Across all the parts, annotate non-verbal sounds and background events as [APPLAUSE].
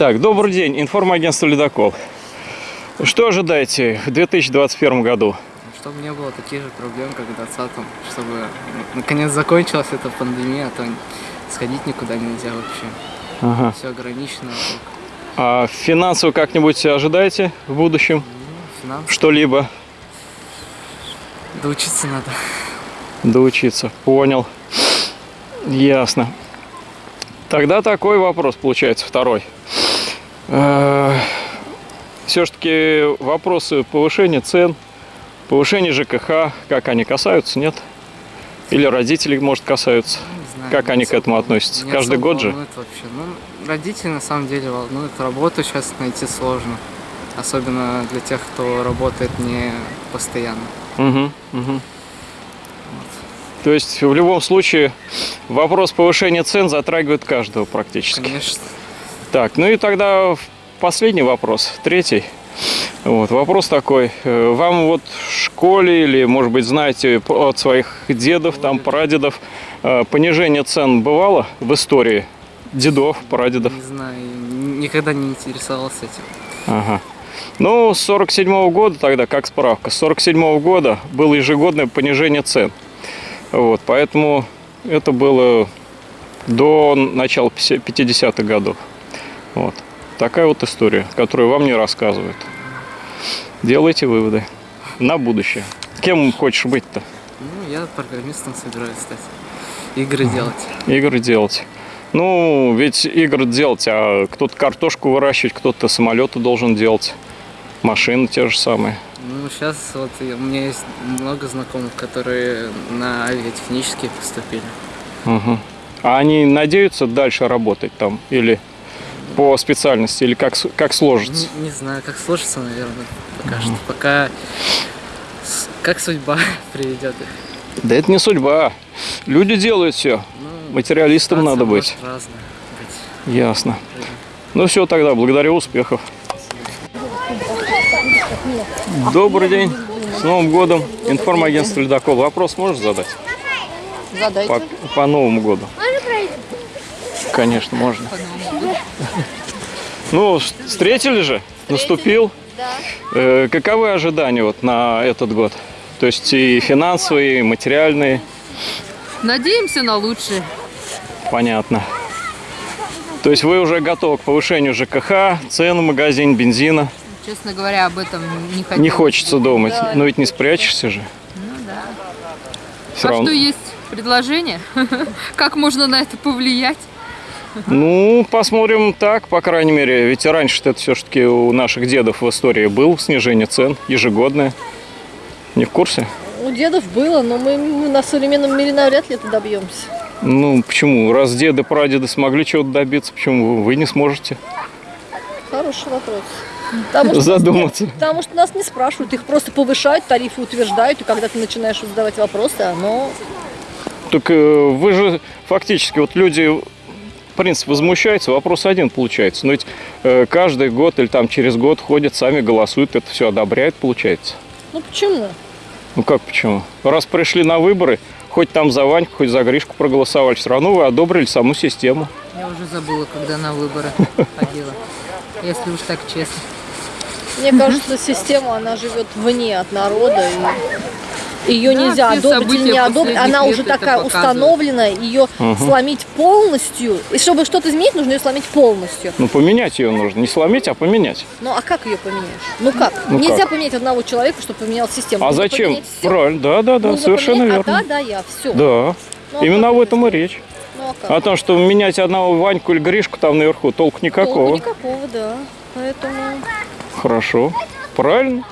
Так, добрый день, информагентство «Ледокол». Что ожидаете в 2021 году? Чтобы не было таких же проблем, как в 2020, чтобы наконец закончилась эта пандемия, а то сходить никуда нельзя вообще. Ага. Все ограничено. А финансово как-нибудь ожидаете в будущем Ну, что-либо? Доучиться надо. Доучиться, понял. Ясно. Тогда такой вопрос получается, второй. Все-таки вопросы повышения цен, повышения ЖКХ, как они касаются, нет? Или родители, может, касаются? Знаю, Как они к этому относятся? Каждый год же? вообще. Ну, родители на самом деле волнуют. Работу сейчас найти сложно. Особенно для тех, кто работает не постоянно. Угу, угу. То есть в любом случае вопрос повышения цен затрагивает каждого практически. Конечно. Так, ну и тогда последний вопрос, третий. Вот, вопрос такой. Э, Вам вот в школе или, может быть, знаете от своих дедов, там, прадедов, э, понижение цен бывало в истории? Дедов, прадедов? Не знаю, никогда не интересовался этим. Ага. Ну, с 47 года тогда, как справка, с 47 года было ежегодное понижение цен. Вот, поэтому это было до начала 50-х годов. Вот. Такая вот история, которую вам не рассказывают. Делайте выводы на будущее. Кем хочешь быть-то? Ну, я программистом собираюсь стать. Игры делать. Игры делать. Ну, ведь игры делать, а кто-то картошку выращивать, кто-то самолеты должен делать. Машины те же самые. Ну, сейчас вот у меня есть много знакомых, которые на авиатехнические поступили. Мгм. А они надеются дальше работать там или по специальности, или как, с- как сложится? Не, не знаю, как сложится, наверное, пока что. Пока как судьба [LAUGHS] приведет их. Да это не судьба. Люди делают все. Ну, Материалистом надо быть. быть. Ясно. Ну все тогда, благодарю, успехов. Добрый день. С Новым годом. Информагентство «Ледокол». Вопрос можешь задать? Задайте. По, по Новому году. Конечно, можно. Ну, встретили же? Наступил. Да. Э, каковы ожидания вот на этот год? То есть и финансовые, и материальные, Надеемся на лучшее. понятно. То есть вы уже готовы к повышению ЖКХ, цен в магазин, бензина. Честно говоря, об этом не хотелось. Не хочется думать, Да. но ведь не спрячешься же. Ну да. Все а равно. что есть предложение? [LAUGHS] Как можно на это повлиять? Ну, посмотрим так, по крайней мере. Ведь раньше это все-таки у наших дедов в истории был снижение цен ежегодное. Не в курсе? У дедов было, но мы, мы на современном мире навряд ли это добьемся. Ну, почему? Раз деды, прадеды смогли чего-то добиться, почему вы- не сможете Хороший вопрос. Потому что, задуматься? потому что нас не спрашивают, их просто повышают, тарифы утверждают, и когда ты начинаешь задавать вопросы, оно... Так э, вы же фактически, вот люди, в принципе, возмущаются, вопрос один получается. Но ведь э, каждый год или там через год ходят, сами голосуют, это все одобряют, получается. Ну почему? Ну как почему? Раз пришли на выборы, хоть там за Ваньку, хоть за Гришку проголосовали, все равно вы одобрили саму систему. Я уже забыла, когда на выборы [LAUGHS] ходила. Если уж так честно. Мне кажется, система, она живет вне от народа, и ее Да, нельзя одобрить или не одобрить. Она уже такая установлена, ее сломить полностью. И чтобы что-то изменить, нужно ее сломить полностью. Ну поменять ее нужно, не сломить, а поменять. Ну а как ее поменяешь? Ну как? Ну Нельзя как? поменять одного человека, чтобы поменял систему. А Нужно зачем? поменять. Правильно, да, да, да, Нужно совершенно поменять, верно. А да, да, я, все. Да. Именно об этом и речь. Ну а? О том, что менять одного Ваньку или Гришку там наверху, толку Толку никакого. никакого, да. Поэтому Хорошо. Правильно.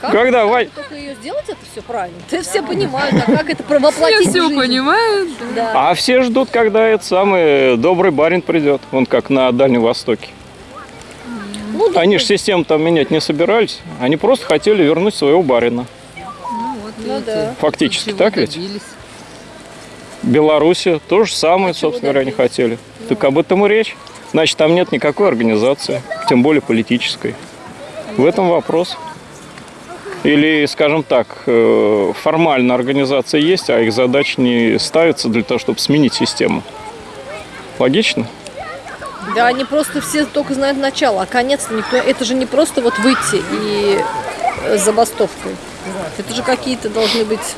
Как, Когда как Вань- только ее сделать, это все правильно. Ты все понимают, а как это воплотить все жизнь? понимаю. Да. А все ждут, когда этот самый добрый барин придет. Он как на Дальнем Востоке. Ну, да, Они же систему там менять не собирались. Они просто хотели вернуть своего барина. Ну вот, Ну да. Фактически, так ведь? добились. Белоруссия то же самое, А собственно говоря, не добились? хотели. Так об этом и речь. Значит, там нет никакой организации, тем более политической. В этом вопрос. Или, скажем так, э, формально организация есть, а их задач не ставится для того, чтобы сменить систему. Логично? Да, они просто все только знают начало, а конец никто. Это же не просто вот выйти и э, забастовкой. Это же какие-то должны быть.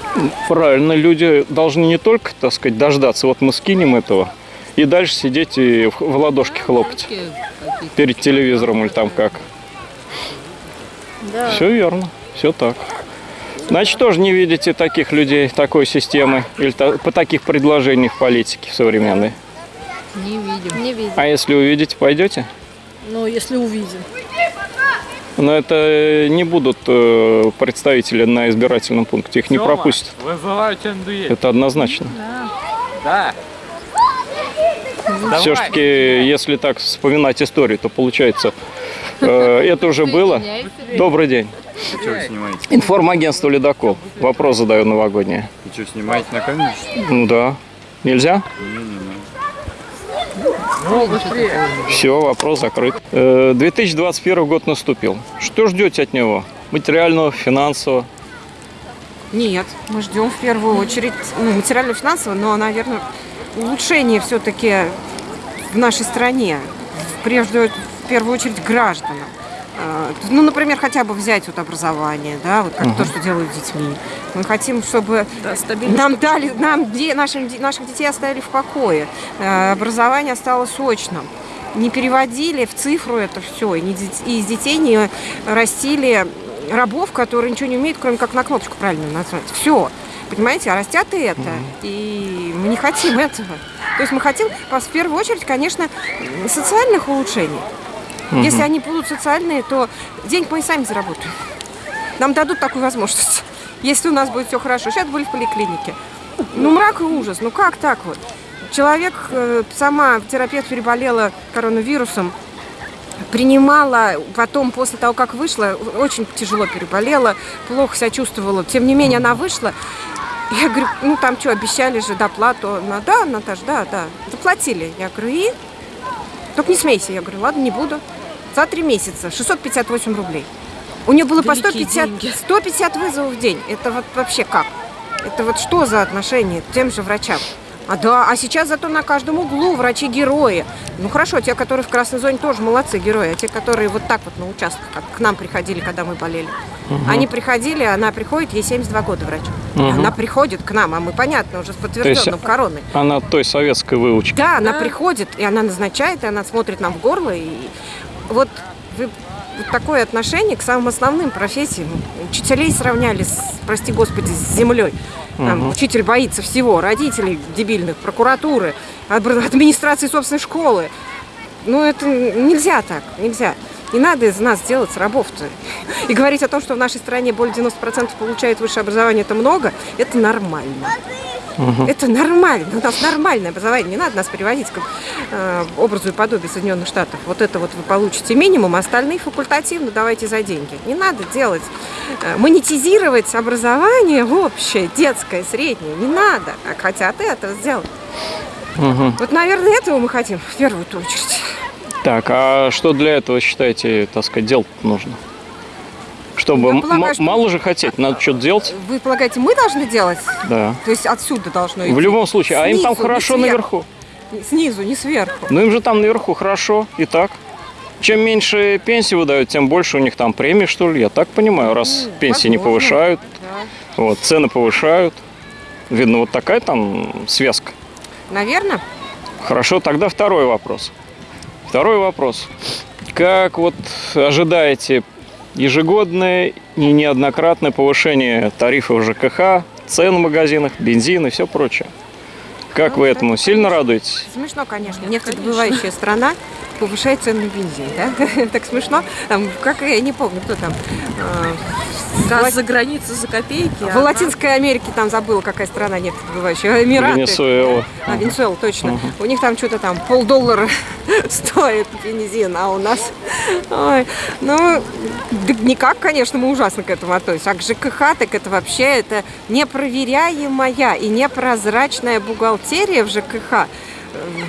Правильно, люди должны не только, так сказать, дождаться, вот мы скинем этого, и дальше сидеть и в, ладошки хлопать Какие-то перед телевизором или там как. Да. Все верно, все так. Значит, тоже не видите таких людей, такой системы или та- по таких предложений в политике современной. Не видим. Не видим. А если увидите, пойдете? Ну, если увидим. Но это не будут э, представители на избирательном пункте, их не Тёма, пропустят. Вызывайте НДЕ. Это однозначно. Да. Все-таки, если так вспоминать историю, то получается, э, это уже было. Добрый день. Что вы снимаете? Информагентство «Ледокол». Вопрос задаю новогодний. Вы что, снимаете на камеру? Ну да. Нельзя? Все, вопрос закрыт. Э, 2021 год наступил. Что ждете от него? Материального, финансового? Нет, мы ждем в первую очередь ну, материально-финансово, но, наверное, улучшение все-таки в нашей стране, прежде в первую очередь гражданам. А, Ну, например, хотя бы взять вот образование, да, вот как то, что делают с детьми. Мы хотим, чтобы нам дали, нам нашим, наших детей оставили в покое, Э, образование стало сочным. Не переводили в цифру это все, и, не дет- и из детей не растили рабов, которые ничего не умеют, кроме как на кнопочку правильно назвать. Все. Понимаете, а растят и это. И мы не хотим этого. То есть мы хотим, в первую очередь, конечно, социальных улучшений. Если они будут социальные, то денег мы и сами заработаем. Нам дадут такую возможность. Если у нас будет все хорошо. Сейчас были в поликлинике. Ну, мрак и ужас. Ну, как так вот? Человек, э, сама терапевт переболела коронавирусом, принимала, потом, после того, как вышла, очень тяжело переболела, плохо себя чувствовала. Тем не менее, она вышла. Я говорю, ну там что, обещали же доплату. Она, да, Наташ, да, да. Заплатили. Я говорю, и? Только не смейся. Я говорю, ладно, не буду. За три месяца 658 рублей. У нее было по 150, 150 вызовов в день. Это вот вообще как? Это вот что за отношение к тем же врачам? А да, а сейчас зато на каждом углу врачи-герои. Ну хорошо, те, которые в красной зоне, тоже молодцы герои. А те, которые вот так вот на участках, как к нам приходили, когда мы болели. Они приходили, она приходит, ей 72 года врач. Она приходит к нам, а мы, понятно, уже с подтвержденным короной. Она той советской выучки. Да, она приходит, и она назначает, и она смотрит нам в горло. И вот вы вот такое отношение к самым основным профессиям. Учителей сравняли, с, прости господи, с землей. Там Учитель боится всего. Родителей дебильных, прокуратуры, админ- администрации собственной школы. Ну, это нельзя так, нельзя. Не надо из нас делать рабов-то. И говорить о том, что в нашей стране более 90% получают высшее образование, это много, это нормально. Это нормально. У нас нормальное образование. Не надо нас приводить к образу и подобию Соединенных Штатов. Вот это вот вы получите минимум, а остальные факультативно давайте за деньги. Не надо делать, э, монетизировать образование общее, детское, среднее. Не надо. А хотят это сделать. Мгм. Вот, наверное, этого мы хотим в первую очередь. Так, а что для этого, считаете, так сказать, делать нужно? Чтобы м- полагаю, что- мало же хотеть, надо что-то делать, Вы полагаете, мы должны делать? да. То есть отсюда должно идти? В любом случае, а им там Снизу, хорошо наверху. Снизу, не сверху. Ну им же там наверху хорошо, и так. Чем меньше пенсии выдают, тем больше у них там премии, что ли, я так понимаю, раз Ну, пенсии не возможно. повышают, Да. вот, цены повышают. Видно, вот такая там связка. Наверное. Хорошо, тогда второй вопрос. Второй вопрос. Как вот ожидаете ежегодное и неоднократное повышение тарифов ЖКХ, цен в магазинах, бензин и все прочее? Как Ну, вы этому сильно радуетесь? Смешно, конечно. Нефтедобывающая страна повышает цены на бензин, да? [LAUGHS] Так смешно. Там, как я не помню, кто там. Газ за границей за копейки. В Латинской Америке там забыла, какая страна нефтедобывающая. Эмираты. Венесуэла. А, Венесуэла, точно. У них там что-то там полдоллара [LAUGHS] стоит бензин, а у нас... Ой, ну, да никак, конечно, мы ужасно к этому относимся. А к ЖКХ, так это вообще это непроверяемая и непрозрачная бухгалтерия в ЖКХ.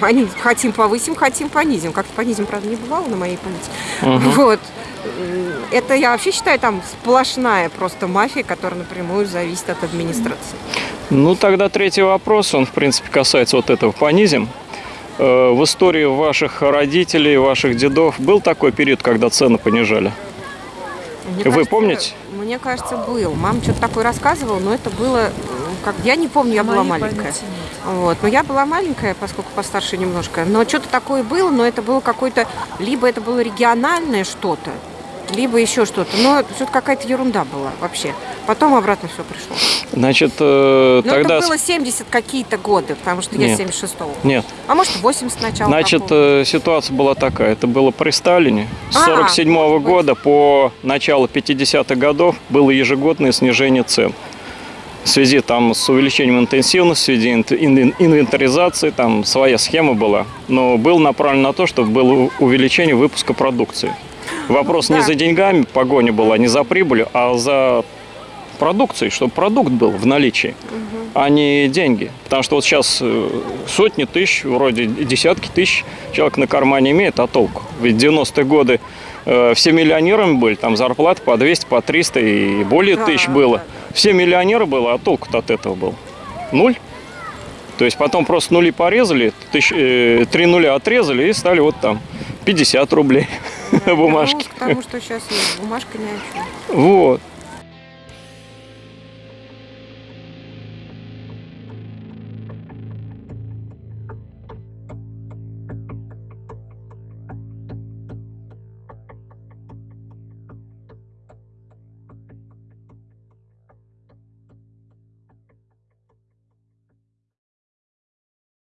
Они хотим повысим, хотим понизим. Как-то понизим, правда, не бывало на моей памяти. Вот. Это я вообще считаю там сплошная просто мафия, которая напрямую зависит от администрации. Ну, тогда третий вопрос, он, в принципе, касается вот этого понизим. э, в истории ваших родителей, ваших дедов был такой период, когда цены понижали? Мне Вы кажется, помните? Мне кажется, был. Мама что-то такое рассказывала, но это было... м, Как... Я не помню, я была маленькая. Вот. Но я была маленькая, поскольку постарше немножко. Но что-то такое было, но это было какое-то... Либо это было региональное что-то, либо еще что-то. Но что-то какая-то ерунда была вообще. Потом обратно все пришло. Значит, э, Но тогда... это было 70 какие-то годы, потому что я Нет. 76-го. Нет, А может 80 начала Значит, э, ситуация была такая. Это было при Сталине. С А, 47 может быть. года по начало 50-х годов было ежегодное снижение цен. В связи там с увеличением интенсивности, в связи инвентаризации, там своя схема была. Но был направлен на то, чтобы было увеличение выпуска продукции. Вопрос не Да. за деньгами погоня была, не за прибылью, а за продукцией, чтобы продукт был в наличии, а не деньги. Потому что вот сейчас э, сотни тысяч, вроде десятки тысяч человек на кармане имеет, а толку? Ведь в 90-е годы э, все миллионерами были, там зарплаты по 200, по 300 и более Да, тысяч было. да. Все миллионеры было, а толку-то от этого был? Нуль. То есть потом просто нули порезали, тысяч- э, три нуля отрезали и стали вот там 50 рублей Да, [LAUGHS] бумажки. вернулась к тому, что сейчас есть бумажка ни о чем. Вот.